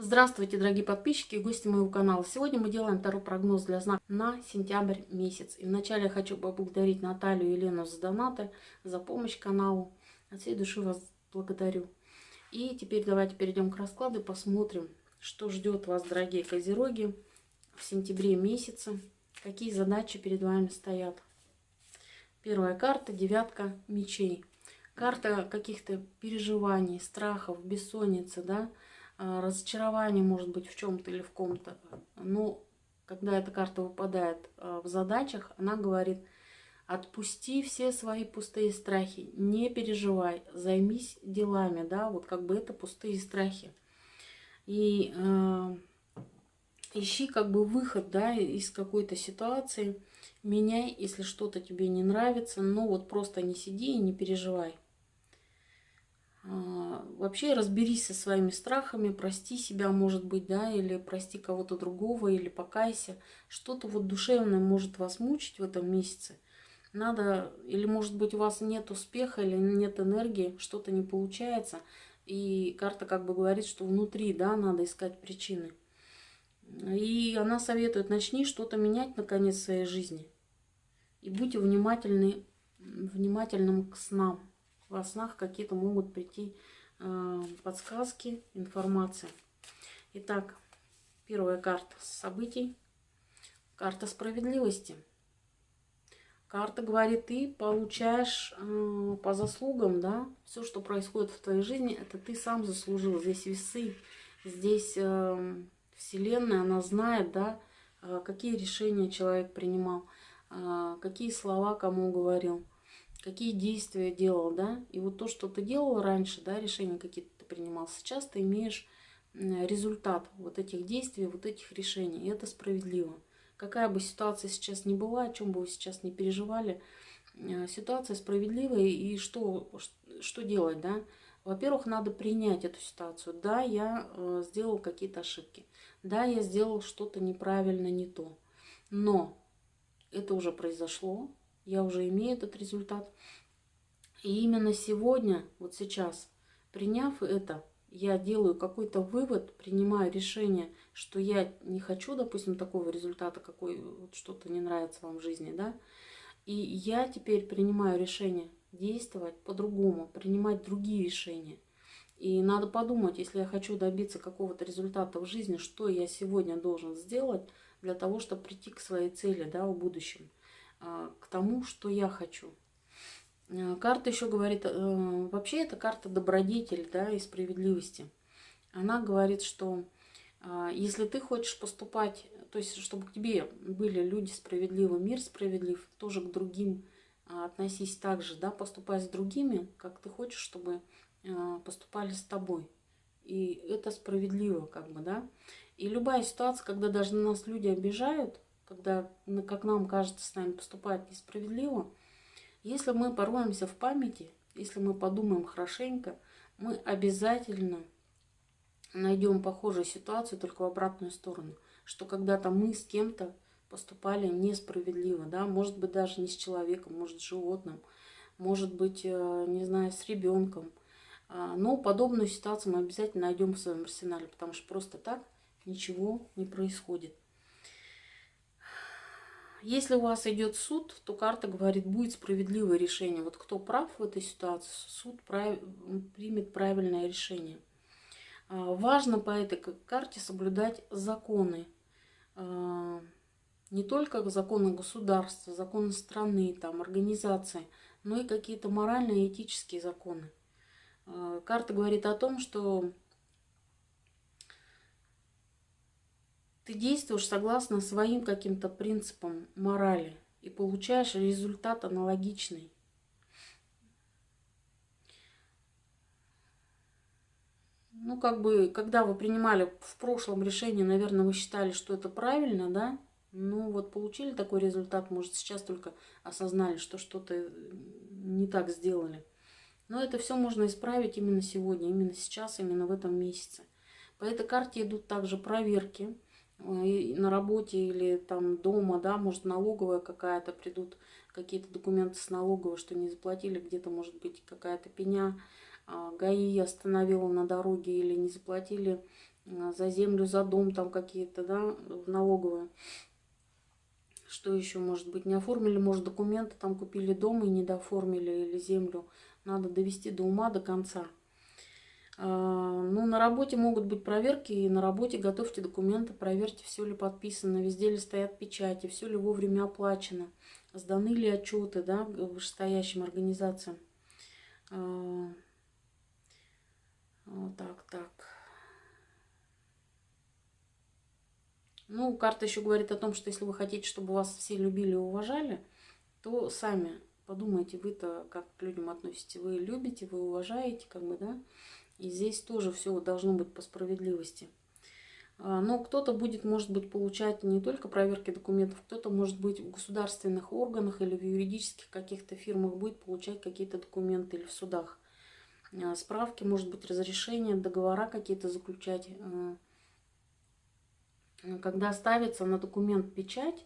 Здравствуйте, дорогие подписчики и гости моего канала. Сегодня мы делаем второй прогноз для знака на сентябрь месяц. И вначале я хочу поблагодарить Наталью и Елену за донаты, за помощь каналу. От всей души вас благодарю. И теперь давайте перейдем к раскладу и посмотрим, что ждет вас, дорогие козероги, в сентябре месяце. Какие задачи перед вами стоят. Первая карта – девятка мечей. Карта каких-то переживаний, страхов, бессонницы, да, разочарование может быть в чем-то или в ком-то. Но когда эта карта выпадает а, в задачах, она говорит, отпусти все свои пустые страхи, не переживай, займись делами, да, вот как бы это пустые страхи. И э, ищи как бы выход, да, из какой-то ситуации, меняй, если что-то тебе не нравится, но вот просто не сиди и не переживай. А, вообще разберись со своими страхами, прости себя, может быть, да, или прости кого-то другого, или покайся. Что-то вот душевное может вас мучить в этом месяце. Надо, или может быть у вас нет успеха, или нет энергии, что-то не получается. И карта как бы говорит, что внутри, да, надо искать причины. И она советует, начни что-то менять наконец в своей жизни. И будьте внимательны, внимательным к снам во снах какие-то могут прийти э, подсказки, информация. Итак, первая карта событий. Карта справедливости. Карта говорит, ты получаешь э, по заслугам, да, все, что происходит в твоей жизни, это ты сам заслужил. Здесь весы, здесь э, Вселенная, она знает, да, э, какие решения человек принимал, э, какие слова кому говорил какие действия делал, да, и вот то, что ты делал раньше, да, решения какие-то ты принимал, сейчас ты имеешь результат вот этих действий, вот этих решений, и это справедливо. Какая бы ситуация сейчас ни была, о чем бы вы сейчас не переживали, э, ситуация справедливая, и что, что делать, да? Во-первых, надо принять эту ситуацию. Да, я э, сделал какие-то ошибки. Да, я сделал что-то неправильно, не то. Но это уже произошло, я уже имею этот результат. И именно сегодня, вот сейчас, приняв это, я делаю какой-то вывод, принимаю решение, что я не хочу, допустим, такого результата, какой вот что-то не нравится вам в жизни, да, и я теперь принимаю решение действовать по-другому, принимать другие решения. И надо подумать, если я хочу добиться какого-то результата в жизни, что я сегодня должен сделать для того, чтобы прийти к своей цели да, в будущем. А, к тому, что я хочу. А, карта еще говорит, э, вообще это карта добродетель да, и справедливости. Она говорит, что а, если ты хочешь поступать, то есть чтобы к тебе были люди справедливы, мир справедлив, тоже к другим относись так же, да, поступай с другими, как ты хочешь, чтобы поступали с тобой. И это справедливо, как бы, да. И любая ситуация, когда даже нас люди обижают, когда, как нам кажется, с нами поступает несправедливо, если мы пороемся в памяти, если мы подумаем хорошенько, мы обязательно найдем похожую ситуацию, только в обратную сторону. Что когда-то мы с кем-то поступали несправедливо, да, может быть даже не с человеком, может с животным, может быть, э, не знаю, с ребенком. А, но подобную ситуацию мы обязательно найдем в своем арсенале, потому что просто так ничего не происходит. Если у вас идет суд, то карта говорит, будет справедливое решение. Вот кто прав в этой ситуации, суд прав... примет правильное решение. А, важно по этой карте соблюдать законы. А, не только законы государства, законы страны, там, организации, но и какие-то моральные и этические законы. А, карта говорит о том, что Ты действуешь согласно своим каким-то принципам морали и получаешь результат аналогичный. Ну, как бы, когда вы принимали в прошлом решение, наверное, вы считали, что это правильно, да? Ну, вот получили такой результат, может, сейчас только осознали, что что-то не так сделали. Но это все можно исправить именно сегодня, именно сейчас, именно в этом месяце. По этой карте идут также проверки на работе или там дома, да, может налоговая какая-то, придут какие-то документы с налоговой, что не заплатили, где-то может быть какая-то пеня, а, ГАИ остановила на дороге или не заплатили за землю, за дом там какие-то, да, в налоговую. Что еще может быть? Не оформили, может, документы, там купили дом и не дооформили или землю. Надо довести до ума, до конца. А, ну, на работе могут быть проверки, и на работе готовьте документы, проверьте, все ли подписано, везде ли стоят печати, все ли вовремя оплачено, сданы ли отчеты да, вышестоящим организациям. А, вот так, так. Ну, карта еще говорит о том, что если вы хотите, чтобы вас все любили и уважали, то сами подумайте, вы-то как к людям относитесь. Вы любите, вы уважаете, как бы, да? И здесь тоже все должно быть по справедливости. А, но кто-то будет, может быть, получать не только проверки документов, кто-то, может быть, в государственных органах или в юридических каких-то фирмах будет получать какие-то документы или в судах. А, справки, может быть, разрешения, договора какие-то заключать. А, когда ставится на документ печать,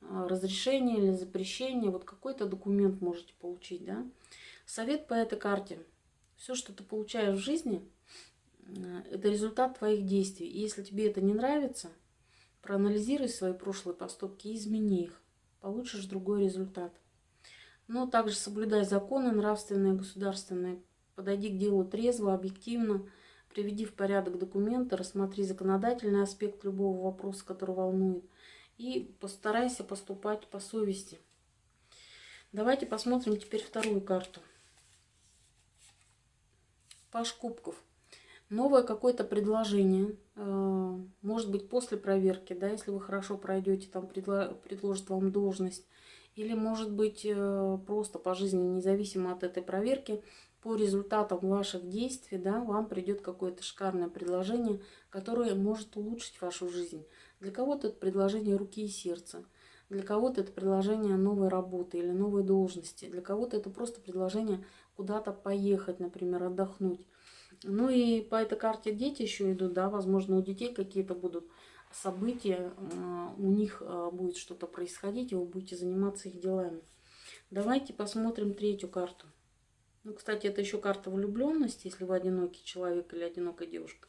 разрешение или запрещение, вот какой-то документ можете получить, да. Совет по этой карте – все, что ты получаешь в жизни, э, это результат твоих действий. И если тебе это не нравится, проанализируй свои прошлые поступки и измени их. Получишь другой результат. Но также соблюдай законы нравственные, государственные. Подойди к делу трезво, объективно. Приведи в порядок документы, рассмотри законодательный аспект любого вопроса, который волнует. И постарайся поступать по совести. Давайте посмотрим теперь вторую карту. Паш Кубков. Новое какое-то предложение, э, может быть, после проверки, да, если вы хорошо пройдете, там предложат вам должность. Или, может быть, э, просто по жизни, независимо от этой проверки, по результатам ваших действий, да, вам придет какое-то шикарное предложение, которое может улучшить вашу жизнь. Для кого-то это предложение руки и сердца. Для кого-то это предложение новой работы или новой должности. Для кого-то это просто предложение куда-то поехать, например, отдохнуть. Ну и по этой карте дети еще идут, да, возможно, у детей какие-то будут события, а, у них а, будет что-то происходить, и вы будете заниматься их делами. Давайте посмотрим третью карту. Ну, кстати, это еще карта влюбленности, если вы одинокий человек или одинокая девушка.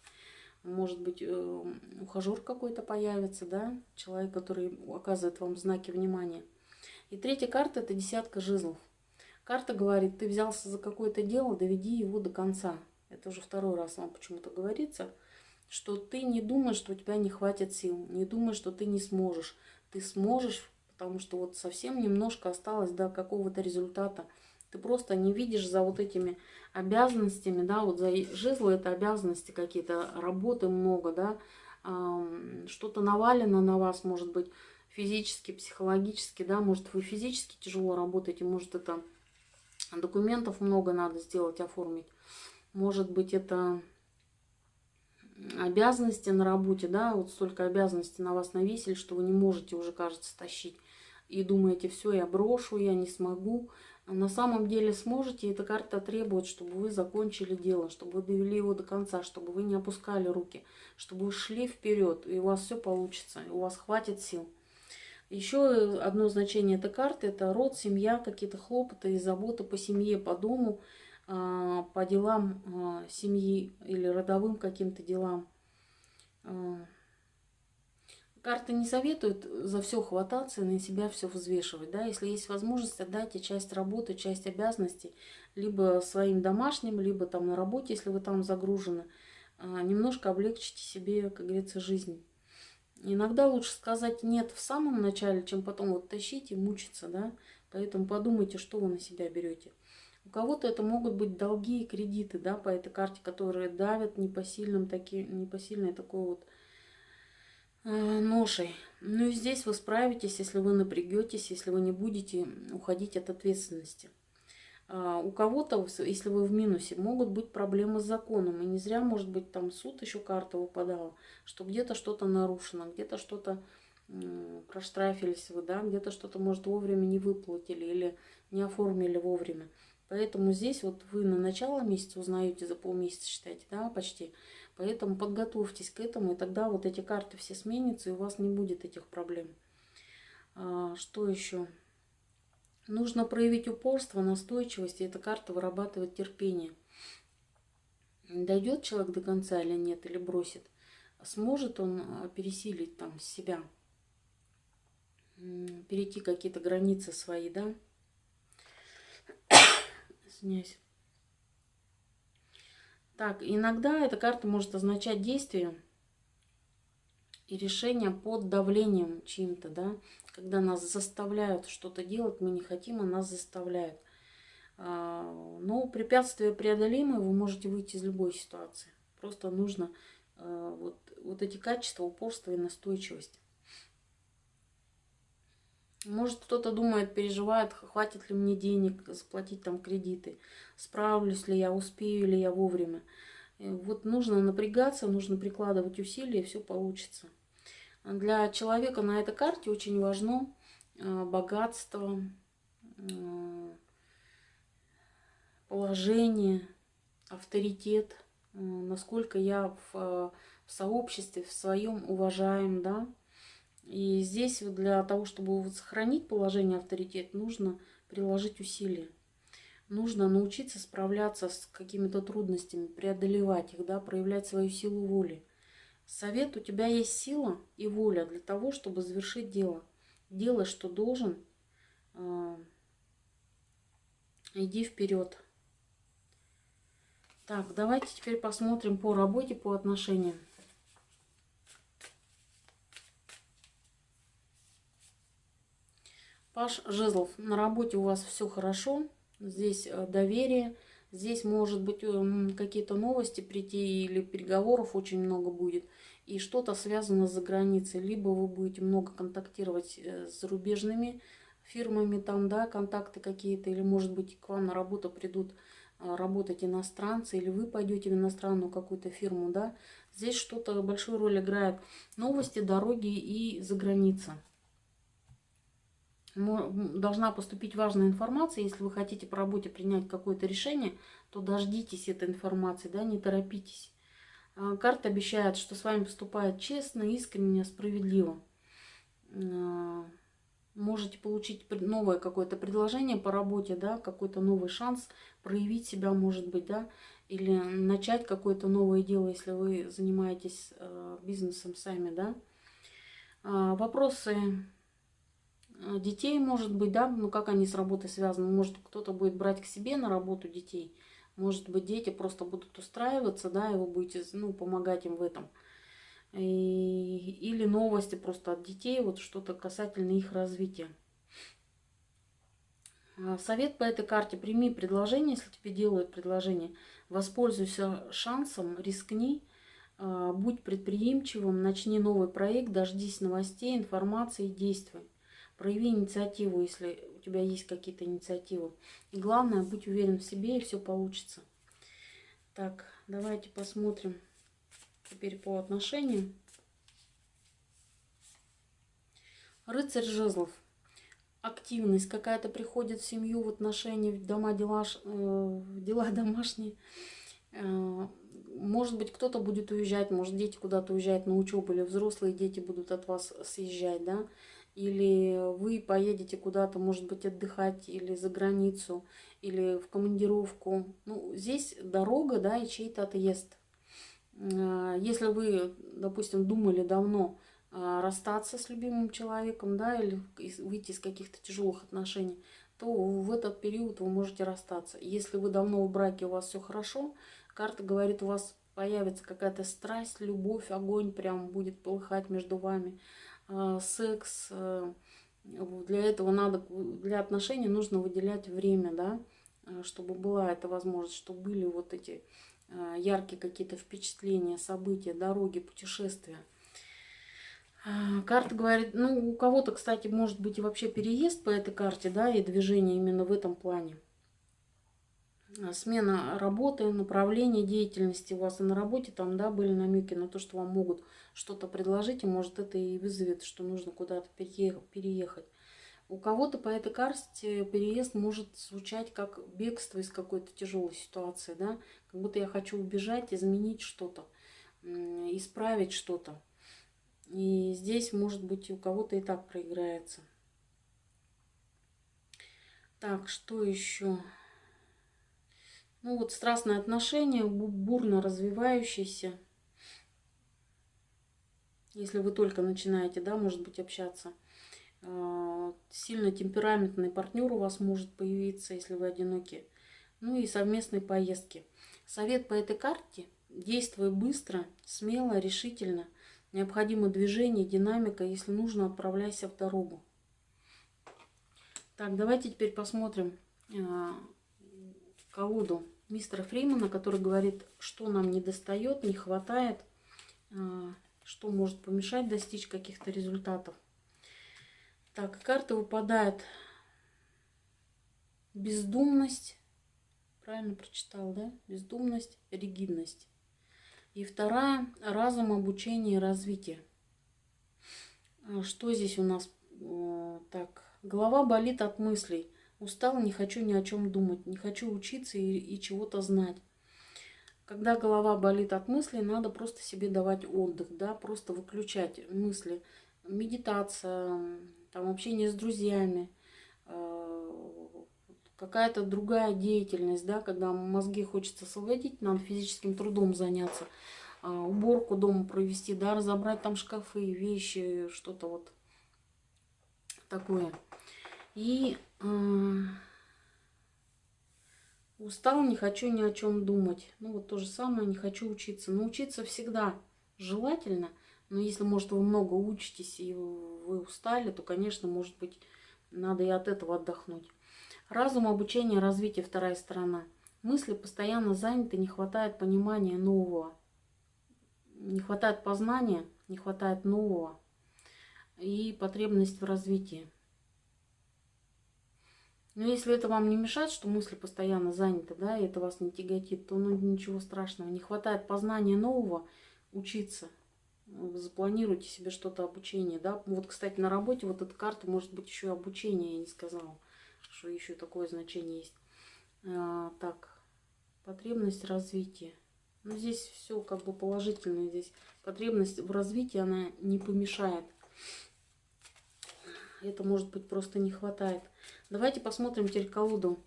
Может быть, э, ухажер какой-то появится, да, человек, который оказывает вам знаки внимания. И третья карта – это десятка жезлов. Карта говорит, ты взялся за какое-то дело, доведи его до конца. Это уже второй раз вам почему-то говорится, что ты не думаешь, что у тебя не хватит сил, не думаешь, что ты не сможешь. Ты сможешь, потому что вот совсем немножко осталось до какого-то результата. Ты просто не видишь за вот этими обязанностями, да, вот за жезлы это обязанности какие-то, работы много, да, что-то навалено на вас, может быть, физически, психологически, да, может вы физически тяжело работаете, может это Документов много надо сделать, оформить. Может быть, это обязанности на работе, да, вот столько обязанностей на вас навесили, что вы не можете уже, кажется, тащить. И думаете, все, я брошу, я не смогу. На самом деле сможете, эта карта требует, чтобы вы закончили дело, чтобы вы довели его до конца, чтобы вы не опускали руки, чтобы вы шли вперед, и у вас все получится, и у вас хватит сил. Еще одно значение этой карты – это род, семья, какие-то хлопоты и заботы по семье, по дому, а, по делам а, семьи или родовым каким-то делам. А, карты не советуют за все хвататься и на себя все взвешивать. Да? Если есть возможность, отдайте часть работы, часть обязанностей либо своим домашним, либо там на работе, если вы там загружены. Немножко облегчите себе, как говорится, жизнь. Иногда лучше сказать «нет» в самом начале, чем потом вот тащить и мучиться, да. Поэтому подумайте, что вы на себя берете. У кого-то это могут быть долги и кредиты, да, по этой карте, которые давят непосильным таки, непосильной такой вот э, ношей. Ну и здесь вы справитесь, если вы напряgetесь, если вы не будете уходить от ответственности. А, у кого-то, если вы в минусе, могут быть проблемы с законом. И не зря, может быть, там суд еще карта выпадала, что где-то что-то нарушено, где-то что-то проштрафились вы, да, где-то что-то, может, вовремя не выплатили или не оформили вовремя. Поэтому здесь вот вы на начало месяца узнаете, за полмесяца считаете, да, почти. Поэтому подготовьтесь к этому, и тогда вот эти карты все сменятся, и у вас не будет этих проблем. А, что еще? Нужно проявить упорство, настойчивость, и эта карта вырабатывает терпение. Дойдет человек до конца или нет, или бросит. сможет он а, пересилить там себя, перейти какие-то границы свои, да? Извиняюсь. Так, иногда эта карта может означать действие и решение под давлением чьим-то, да, когда нас заставляют что-то делать, мы не хотим, а нас заставляют. А, но препятствия преодолимые, вы можете выйти из любой ситуации. Просто нужно а, вот, вот эти качества, упорство и настойчивость. Может, кто-то думает, переживает, хватит ли мне денег заплатить там кредиты, справлюсь ли я, успею ли я вовремя. Вот нужно напрягаться, нужно прикладывать усилия, и все получится. Для человека на этой карте очень важно э, богатство, э, положение, авторитет, э, насколько я в, сообществе, в своем уважаем, да. И здесь для того, чтобы сохранить положение авторитет, нужно приложить усилия. Нужно научиться справляться с какими-то трудностями, преодолевать их, да, проявлять свою силу воли. Совет, у тебя есть сила и воля для того, чтобы завершить дело. Делай, что должен. А, иди вперед. Так, давайте теперь посмотрим по работе, по отношениям. Паш Жезлов, на работе у вас все хорошо, здесь э, доверие, здесь может быть эм, какие-то новости прийти или переговоров очень много будет и что-то связано с границей. Либо вы будете много контактировать э, с зарубежными фирмами, там, да, контакты какие-то, или, может быть, к вам на работу придут а, работать иностранцы, или вы пойдете в иностранную какую-то фирму, да. Здесь что-то большую роль играет новости, дороги и за граница. Должна поступить важная информация. Если вы хотите по работе принять какое-то решение, то дождитесь этой информации, да, не торопитесь. А, карта обещает, что с вами поступает честно, искренне, справедливо. А, можете получить новое какое-то предложение по работе, да, какой-то новый шанс проявить себя, может быть, да, или начать какое-то новое дело, если вы занимаетесь а, бизнесом сами, да. Вопросы детей, может быть, да, ну как они с работой связаны, может кто-то будет брать к себе на работу детей – может быть, дети просто будут устраиваться, да, и вы будете ну, помогать им в этом. И, или новости просто от детей, вот что-то касательно их развития. А, совет по этой карте. Прими предложение, если тебе делают предложение. Воспользуйся шансом, рискни, а, будь предприимчивым, начни новый проект, дождись новостей, информации, действуй. Прояви инициативу, если у тебя есть какие-то инициативы. И главное, будь уверен в себе, и все получится. Так, давайте посмотрим теперь по отношениям. Рыцарь жезлов. Активность какая-то приходит в семью, в отношения, в дома, дела, э, дела домашние. Э, может быть, кто-то будет уезжать, может, дети куда-то уезжают на учебу, или взрослые дети будут от вас съезжать, да или вы поедете куда-то, может быть, отдыхать, или за границу, или в командировку. Ну, здесь дорога, да, и чей-то отъезд. А, если вы, допустим, думали давно а, расстаться с любимым человеком, да, или выйти из каких-то тяжелых отношений, то в этот период вы можете расстаться. Если вы давно в браке, у вас все хорошо, карта говорит, у вас появится какая-то страсть, любовь, огонь прям будет полыхать между вами. А, секс. Э, для этого надо, для отношений нужно выделять время, да, э, чтобы была эта возможность, чтобы были вот эти яркие какие-то впечатления, события, дороги, путешествия. А, карта говорит, ну, у кого-то, кстати, может быть и вообще переезд по этой карте, да, и движение именно в этом плане. А, смена работы, направления деятельности у вас и на работе, там, да, были намеки на то, что вам могут что-то предложить, и может это и вызовет, что нужно куда-то переехать. У кого-то по этой карте переезд может звучать как бегство из какой-то тяжелой ситуации, да, как будто я хочу убежать, изменить что-то, исправить что-то. И здесь, может быть, у кого-то и так проиграется. Так, что еще? Ну вот страстные отношения, бурно развивающиеся. если вы только начинаете, да, может быть, общаться. А, сильно темпераментный партнер у вас может появиться, если вы одиноки. Ну и совместные поездки. Совет по этой карте – действуй быстро, смело, решительно. Необходимо движение, динамика. Если нужно, отправляйся в дорогу. Так, давайте теперь посмотрим э, колоду мистера Фримана, который говорит, что нам не достает, не хватает, э, что может помешать достичь каких-то результатов. Так, карта выпадает бездумность, правильно прочитал, да? Бездумность, ригидность. И вторая – разум, обучение и развитие. А что здесь у нас? Так, голова болит от мыслей. Устал, не хочу ни о чем думать, не хочу учиться и, и чего-то знать. Когда голова болит от мыслей, надо просто себе давать отдых, да, просто выключать мысли. Медитация, там общение с друзьями, э, какая-то другая деятельность, да, когда мозги хочется освободить, надо физическим трудом заняться, э, уборку дома провести, да, разобрать там шкафы, вещи, что-то вот такое. И э, устал, не хочу ни о чем думать. Ну вот то же самое, не хочу учиться. Но учиться всегда желательно – но если, может, вы много учитесь и вы устали, то, конечно, может быть, надо и от этого отдохнуть. Разум, обучение, развитие – вторая сторона. Мысли постоянно заняты, не хватает понимания нового. Не хватает познания, не хватает нового. И потребность в развитии. Но если это вам не мешает, что мысли постоянно заняты, да, и это вас не тяготит, то ну, ничего страшного. Не хватает познания нового, учиться – запланируйте себе что-то обучение, да. Вот, кстати, на работе вот эта карта может быть еще обучение, я не сказала, что еще такое значение есть. А, так, потребность развития. Ну, здесь все как бы положительное. Здесь потребность в развитии, она не помешает. Это, может быть, просто не хватает. Давайте посмотрим теперь колоду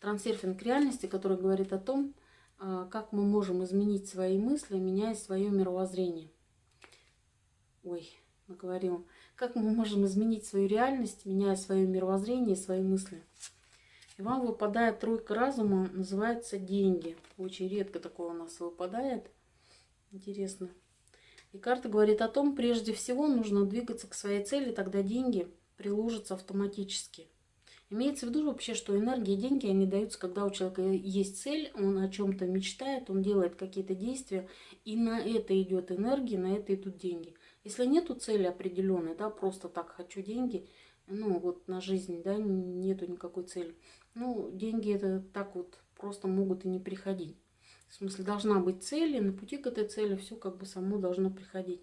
трансерфинг реальности, который говорит о том, а, как мы можем изменить свои мысли, меняя свое мировоззрение ой, наговорил, как мы можем изменить свою реальность, меняя свое мировоззрение и свои мысли. И вам выпадает тройка разума, называется деньги. Очень редко такое у нас выпадает. Интересно. И карта говорит о том, прежде всего нужно двигаться к своей цели, тогда деньги приложатся автоматически. Имеется в виду вообще, что энергия деньги, они даются, когда у человека есть цель, он о чем-то мечтает, он делает какие-то действия, и на это идет энергия, на это идут деньги. Если нету цели определенной, да, просто так хочу деньги, ну вот на жизнь, да, нету никакой цели. Ну, деньги это так вот просто могут и не приходить. В смысле, должна быть цель, и на пути к этой цели все как бы само должно приходить.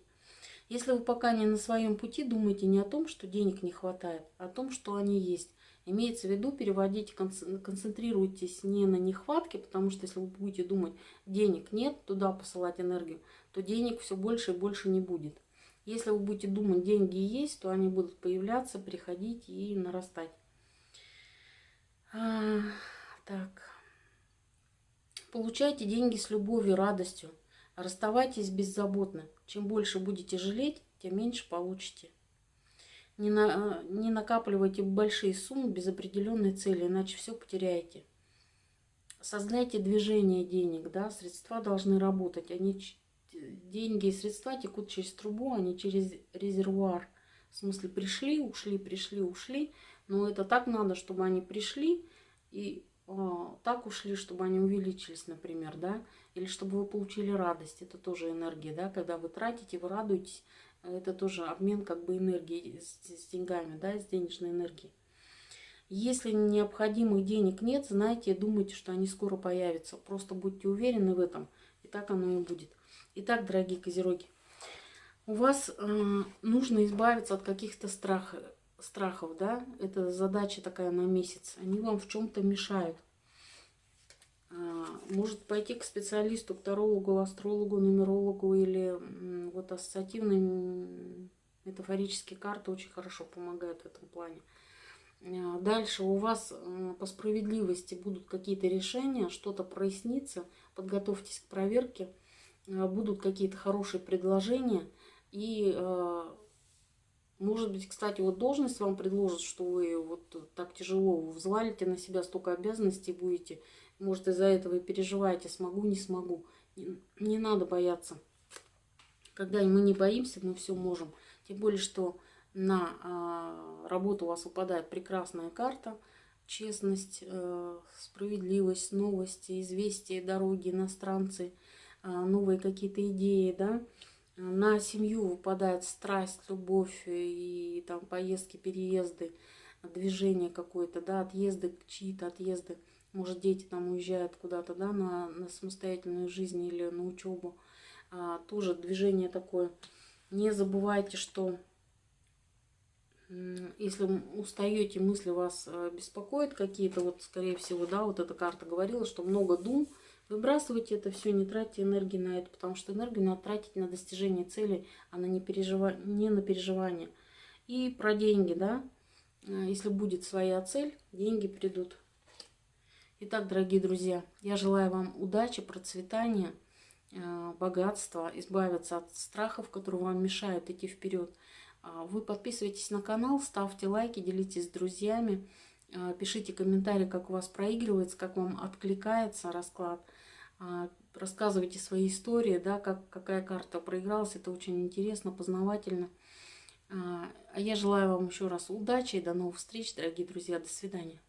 Если вы пока не на своем пути, думайте не о том, что денег не хватает, а о том, что они есть. Имеется в виду, переводить, концентрируйтесь не на нехватке, потому что если вы будете думать, денег нет, туда посылать энергию, то денег все больше и больше не будет. Если вы будете думать, деньги есть, то они будут появляться, приходить и нарастать. А, так. Получайте деньги с любовью, радостью. Расставайтесь беззаботно. Чем больше будете жалеть, тем меньше получите. Не, на, не накапливайте большие суммы без определенной цели, иначе все потеряете. Создайте движение денег, да, средства должны работать, они деньги и средства текут через трубу, а не через резервуар. В смысле, пришли, ушли, пришли, ушли. Но это так надо, чтобы они пришли и а, так ушли, чтобы они увеличились, например, да. Или чтобы вы получили радость. Это тоже энергия, да. Когда вы тратите, вы радуетесь. Это тоже обмен как бы энергии с, деньгами, да, с денежной энергией. Если необходимых денег нет, знайте, думайте, что они скоро появятся. Просто будьте уверены в этом. И так оно и будет. Итак, дорогие козероги, у вас э, нужно избавиться от каких-то страх, страхов, да? Это задача такая на месяц. Они вам в чем-то мешают. Э, может пойти к специалисту, к тарологу, астрологу, нумерологу или вот ассоциативные метафорические карты очень хорошо помогают в этом плане. Э, дальше у вас по справедливости будут какие-то решения, что-то прояснится, подготовьтесь к проверке. Э, будут какие-то хорошие предложения, И, может быть, кстати, вот должность вам предложат, что вы вот так тяжело взвалите на себя столько обязанностей будете. Может, из-за этого и переживаете, смогу, не смогу. Не, не надо бояться. Когда мы не боимся, мы все можем. Тем более, что на э, работу у вас выпадает прекрасная карта. Честность, э, справедливость, новости, известия, дороги, иностранцы, э, новые какие-то идеи, да. На семью выпадает страсть, любовь и там поездки, переезды, движение какое-то, да, отъезды, чьи-то отъезды. Может, дети там уезжают куда-то, да, на, на самостоятельную жизнь или на учебу. А, тоже движение такое. Не забывайте, что если устаете, мысли вас э, беспокоят какие-то, вот скорее всего, да, вот эта карта говорила, что много дум, выбрасывайте это все, не тратьте энергии на это, потому что энергию надо тратить на достижение цели, а на не, пережива... не на переживание. И про деньги, да, э, если будет своя цель, деньги придут. Итак, дорогие друзья, я желаю вам удачи, процветания, э, богатства, избавиться от страхов, которые вам мешают идти вперед. А, вы подписывайтесь на канал, ставьте лайки, делитесь с друзьями, а, пишите комментарии, как у вас проигрывается, как вам откликается расклад. А, рассказывайте свои истории, да, как, какая карта проигралась. Это очень интересно, познавательно. А я желаю вам еще раз удачи и до новых встреч, дорогие друзья. До свидания.